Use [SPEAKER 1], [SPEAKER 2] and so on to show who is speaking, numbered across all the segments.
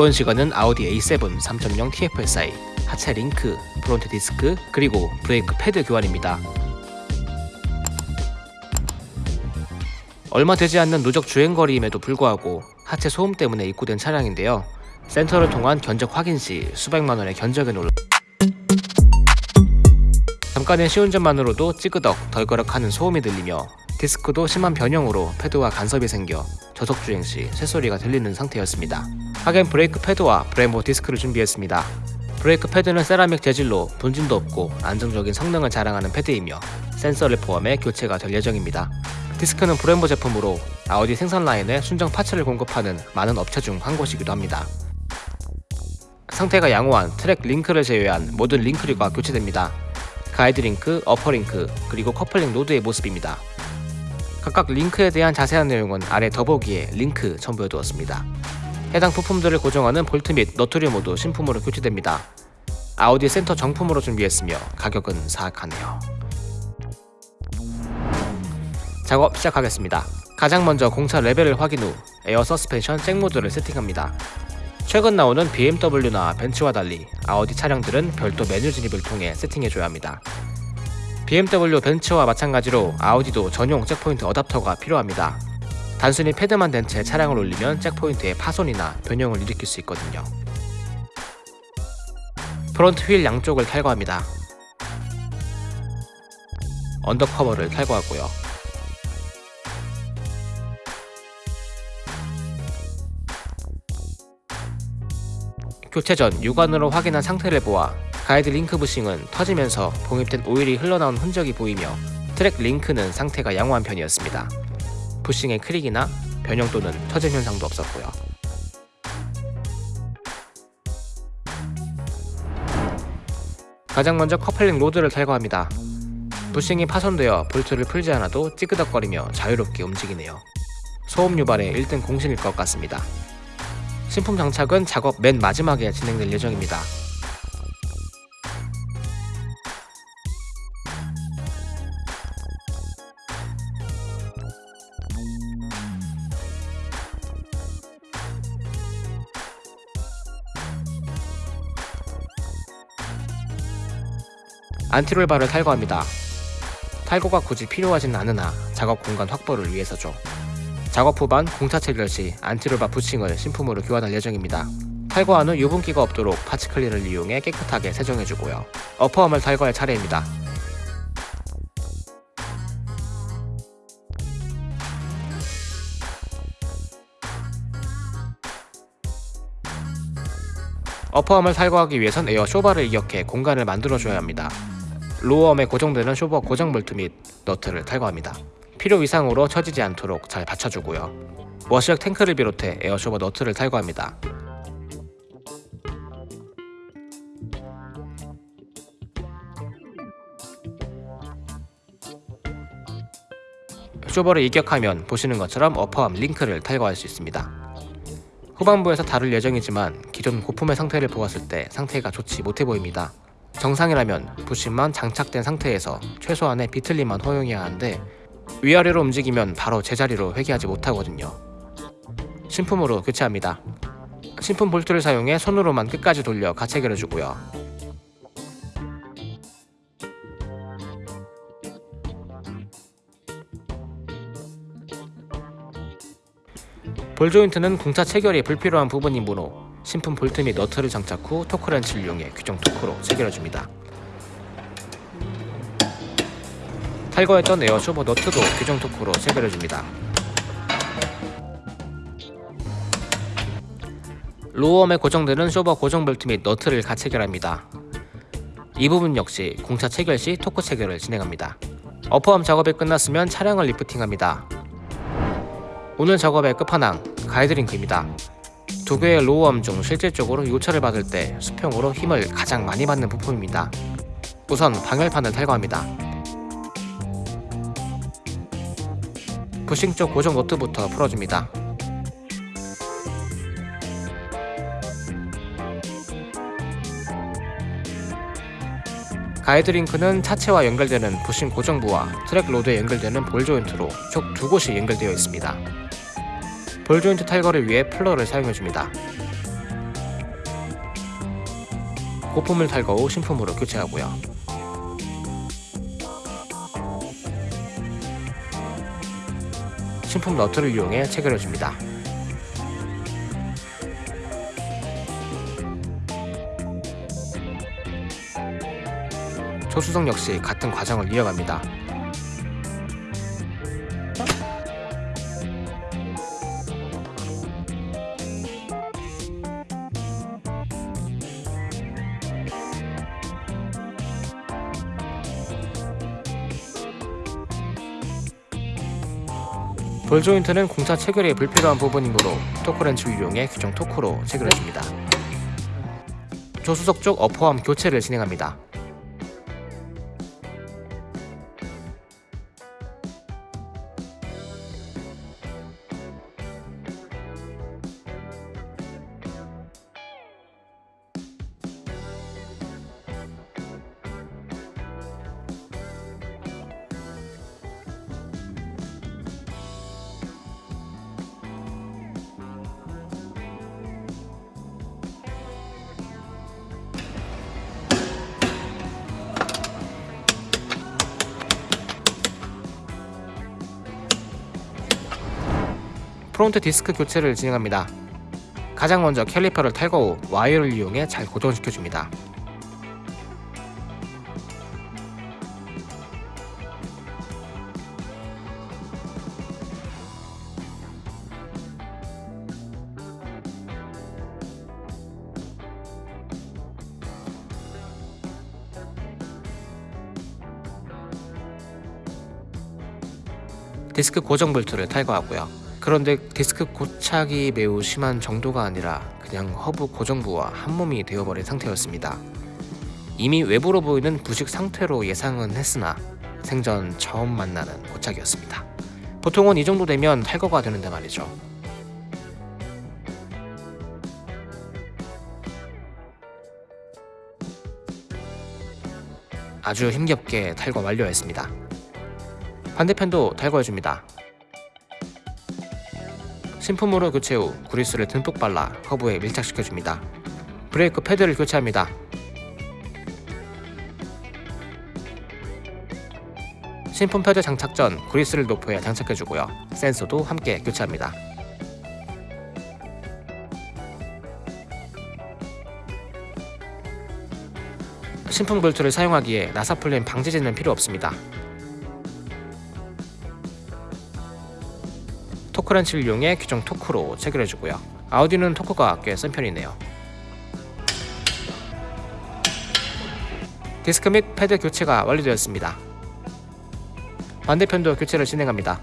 [SPEAKER 1] 이번 시간은 아우디 A7 3.0 TFSI, 하체 링크, 프론트 디스크, 그리고 브레이크 패드 교환입니다. 얼마 되지 않는 누적 주행거리임에도 불구하고 하체 소음 때문에 입고된 차량인데요. 센터를 통한 견적 확인 시 수백만원의 견적에 놀라 잠깐의 시운전만으로도 찌그덕 덜거럭하는 소음이 들리며 디스크도 심한 변형으로 패드와 간섭이 생겨 저속주행 시 쇠소리가 들리는 상태였습니다. 하겐 브레이크 패드와 브렘보 디스크를 준비했습니다. 브레이크 패드는 세라믹 재질로 분진도 없고 안정적인 성능을 자랑하는 패드이며 센서를 포함해 교체가 될 예정입니다. 디스크는 브렘보 제품으로 아우디 생산 라인에 순정 parts를 공급하는 많은 업체 중 한 곳이기도 합니다. 상태가 양호한 트랙 링크를 제외한 모든 링크류가 교체됩니다. 가이드 링크, upper 링크, 그리고 커플링 로드의 모습입니다. 각각 링크에 대한 자세한 내용은 아래 더보기에 링크 첨부해두었습니다. 해당 부품들을 고정하는 볼트 및 너트류 모두 신품으로 교체됩니다. 아우디 센터 정품으로 준비했으며 가격은 사악하네요. 작업 시작하겠습니다. 가장 먼저 공차 레벨을 확인 후 에어 서스펜션 잭모드를 세팅합니다. 최근 나오는 BMW나 벤츠와 달리 아우디 차량들은 별도 메뉴 진입을 통해 세팅해줘야 합니다. BMW, 벤츠와 마찬가지로 아우디도 전용 잭포인트 어답터가 필요합니다. 단순히 패드만 댄채 차량을 올리면 잭포인트의 파손이나 변형을 일으킬 수 있거든요. 프론트 휠 양쪽을 탈거합니다. under cover를 탈거하고요. 교체 전 육안으로 확인한 상태를 보아 가이드 링크 부싱은 터지면서 봉입된 오일이 흘러나온 흔적이 보이며 트랙 링크는 상태가 양호한 편이었습니다. 부싱의 크랙이나 변형 또는 터짐 현상도 없었고요. 가장 먼저 커플링 로드를 탈거합니다. 부싱이 파손되어 볼트를 풀지 않아도 찌그덕거리며 자유롭게 움직이네요. 소음 유발의 1등 공신일 것 같습니다. 신품 장착은 작업 맨 마지막에 진행될 예정입니다. 안티롤바를 탈거합니다. 탈거가 굳이 필요하진 않으나 작업 공간 확보를 위해서죠. 작업 후반 공차 체결 시 anti-roll bar 부싱을 신품으로 교환할 예정입니다. 탈거한 후 유분기가 없도록 parts 클리너를 이용해 깨끗하게 세정해주고요. upper arm을 탈거할 차례입니다. upper arm을 탈거하기 위해선 에어 쇼바를 이격해 공간을 만들어줘야 합니다. lower arm에 고정되는 쇼버 고정 볼트 및 너트를 탈거합니다. 필요 이상으로 처지지 않도록 잘 받쳐주고요. 워시액 탱크를 비롯해 에어쇼버 너트를 탈거합니다. 쇼버를 이격하면 보시는 것처럼 어퍼함 링크를 탈거할 수 있습니다. 후반부에서 다룰 예정이지만 기존 고품의 상태를 보았을 때 상태가 좋지 못해 보입니다. 정상이라면 부심만 장착된 상태에서 최소한의 비틀림만 허용해야 하는데 위아래로 움직이면 바로 제자리로 회귀하지 못하거든요. 신품으로 교체합니다. 신품 볼트를 사용해 손으로만 끝까지 돌려 가체결해주고요. 볼 조인트는 공차 체결이 불필요한 부분이므로 신품 볼트 및 너트를 장착 후 토크렌치를 이용해 규정 토크로 체결해줍니다. 탈거했던 에어 쇼버 너트도 규정 토크로 체결해줍니다. lower arm에 고정되는 쇼버 고정 볼트 및 너트를 같이 체결합니다. 이 부분 역시 공차 체결 시 토크 체결을 진행합니다. upper arm 작업이 끝났으면 차량을 리프팅합니다. 오늘 작업의 끝판왕 가이드링크입니다. 두 개의 lower arm 중 실질적으로 요철을 받을 때 수평으로 힘을 가장 많이 받는 부품입니다. 우선 방열판을 탈거합니다. 부싱 쪽 고정 너트부터 풀어줍니다. 가이드링크는 차체와 연결되는 부싱 고정부와 트랙 로드에 연결되는 볼 조인트로 총 두 곳이 연결되어 있습니다. 볼 조인트 탈거를 위해 puller를 사용해줍니다. 고품을 탈거 후 신품으로 교체하고요. 신품 너트를 이용해 체결해줍니다. 조수석 역시 같은 과정을 이어갑니다. 볼 조인트는 공차 체결에 불필요한 부분이므로 토크렌치를 이용해 규정 토크로 체결해줍니다. 조수석 쪽 어퍼암 교체를 진행합니다. 프론트 디스크 교체를 진행합니다. 가장 먼저 캘리퍼를 탈거 후 와이어를 이용해 잘 고정시켜줍니다. 디스크 고정 볼트를 탈거하고요. 그런데 디스크 고착이 매우 심한 정도가 아니라 그냥 허브 고정부와 한몸이 되어버린 상태였습니다. 이미 외부로 보이는 부식 상태로 예상은 했으나 생전 처음 만나는 고착이었습니다. 보통은 이 정도 되면 탈거가 되는데 말이죠. 아주 힘겹게 탈거 완료했습니다. 반대편도 탈거해줍니다. 신품으로 교체 후 그리스를 듬뿍 발라 허브에 밀착시켜줍니다. 브레이크 패드를 교체합니다. 신품 패드 장착 전 그리스를 노포해 장착해주고요. 센서도 함께 교체합니다. 신품 볼트를 사용하기에 나사 풀림 방지제는 필요 없습니다. 토크렌치를 이용해 규정 토크로 체결해주고요. 아우디는 토크가 꽤 센 편이네요. 디스크 및 패드 교체가 완료되었습니다. 반대편도 교체를 진행합니다.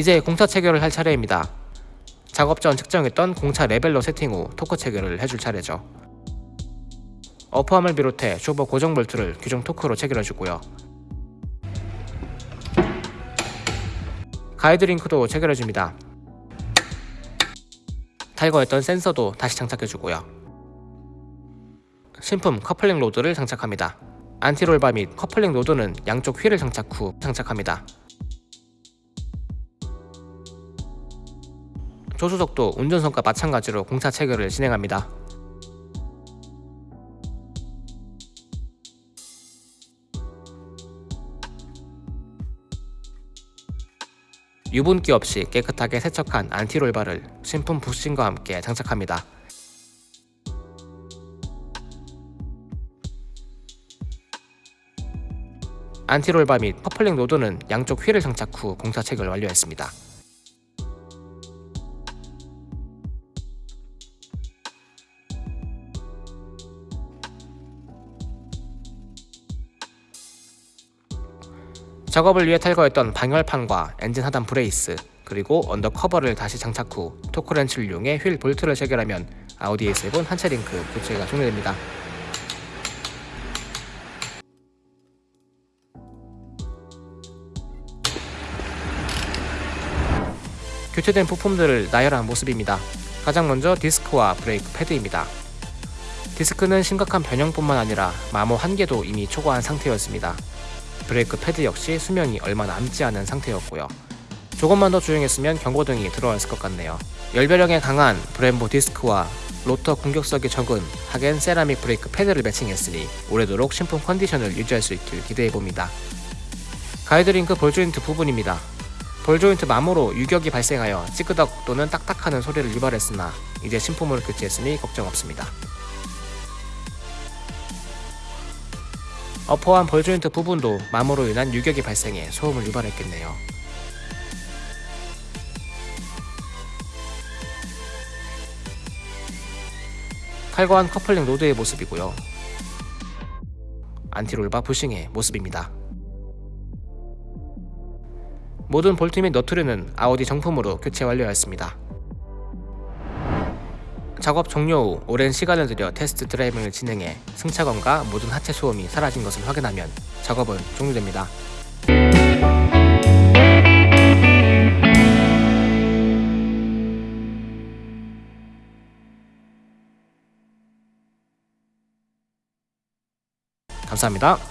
[SPEAKER 1] 이제 공차 체결을 할 차례입니다. 작업 전 측정했던 공차 레벨로 세팅 후 토크 체결을 해줄 차례죠. 어퍼암을 비롯해 쇼버 고정 볼트를 규정 토크로 체결해주고요. 가이드링크도 체결해줍니다. 탈거했던 센서도 다시 장착해주고요. 신품 커플링 로드를 장착합니다. 안티롤바 및 커플링 로드는 양쪽 휠을 장착 후 장착합니다. 조수석도 운전석과 마찬가지로 공차 체결을 진행합니다. 유분기 없이 깨끗하게 세척한 안티롤바를 신품 부싱과 함께 장착합니다. 안티롤바 및 커플링 로드는 양쪽 휠을 장착 후 공차 체결 완료했습니다. 작업을 위해 탈거했던 방열판과 엔진 하단 브레이스 그리고 언더커버를 다시 장착 후 토크렌치를 이용해 휠 볼트를 체결하면 아우디 A7 하체 링크 교체가 종료됩니다. 교체된 부품들을 나열한 모습입니다. 가장 먼저 디스크와 브레이크 패드입니다. 디스크는 심각한 변형뿐만 아니라 마모 한계도 이미 초과한 상태였습니다. 브레이크 패드 역시 수명이 얼마 남지 않은 상태였고요. 조금만 더 주행했으면 경고등이 들어왔을 것 같네요. 열배력에 강한 브렘보 디스크와 로터 공격성이 적은 하겐 세라믹 브레이크 패드를 매칭했으니 오래도록 신품 컨디션을 유지할 수 있길 기대해봅니다. 가이드링크 볼조인트 부분입니다. 볼조인트 마모로 유격이 발생하여 찌그덕 또는 딱딱하는 소리를 유발했으나 이제 신품으로 교체했으니 걱정 없습니다. 어퍼암 볼조인트 부분도 마모로 인한 유격이 발생해 소음을 유발했겠네요. 탈거한 커플링 로드의 모습이고요. 안티롤바 부싱의 모습입니다. 모든 볼트 및 너트류는 아우디 정품으로 교체 완료하였습니다. 작업 종료 후 오랜 시간을 들여 테스트 드라이빙을 진행해 승차감과 모든 하체 소음이 사라진 것을 확인하면 작업은 종료됩니다. 감사합니다.